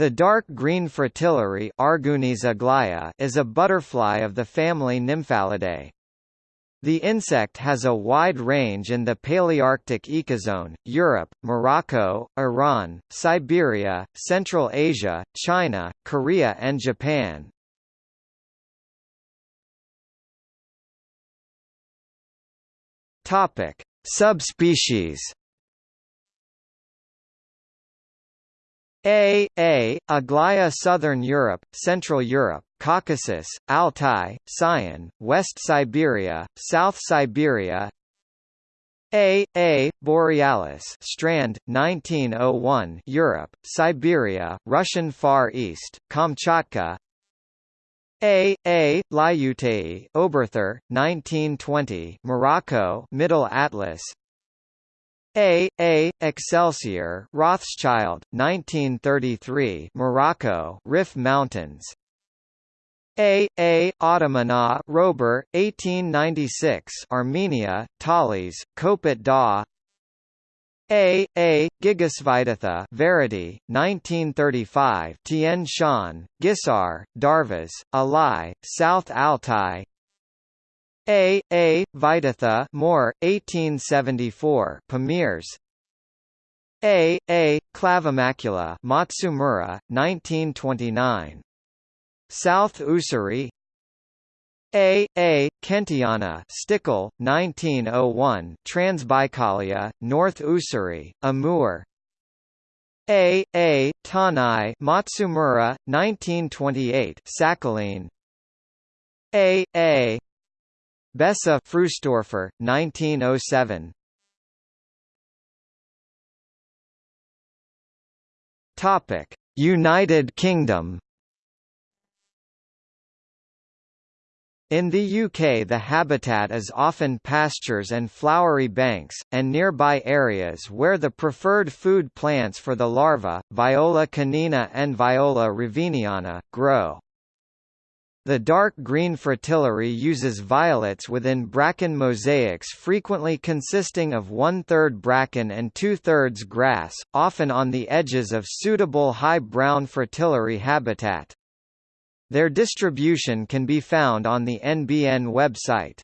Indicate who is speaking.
Speaker 1: The dark green fritillary is a butterfly of the family Nymphalidae. The insect has a wide range in the Palearctic ecozone, Europe, Morocco, Iran, Siberia, Central Asia, China, Korea and Japan. Subspecies. A. A. Aglaya Southern Europe, Central Europe, Caucasus, Altai, Sayan, West Siberia, South Siberia A. A. Borealis Strand, 1901 Europe, Siberia, Russian Far East, Kamchatka a. A. Oberthur, 1920 Morocco Middle Atlas A. A. Excelsior Rothschild, 1933 Morocco Rif Mountains A. A. Ottomana Röber, 1896 Armenia, Talysh, Kopet Dagh a. A. Gigasvitatha Verity, 1935 Tien Shan, Gisar, Darvas, Alai, South Altai A. A. Vitatha Moore, 1874 Pamirs A. A. Clavimacula Matsumura, 1929 South Ussuri a. A. Kenteana Stichel, 1901 Transbaikalia, North Ussuri, Amur A. A. Tanai Matsumura, 1928 Sakhalin A. A. Bessa Fruhstorfer, 1907 Topic: United Kingdom In the UK the habitat is often pastures and flowery banks, and nearby areas where the preferred food plants for the larva, Viola canina and Viola riviniana, grow. The dark green fritillary uses violets within bracken mosaics frequently consisting of one-third bracken and two-thirds grass, often on the edges of suitable high brown fritillary habitat. Their distribution can be found on the NBN website.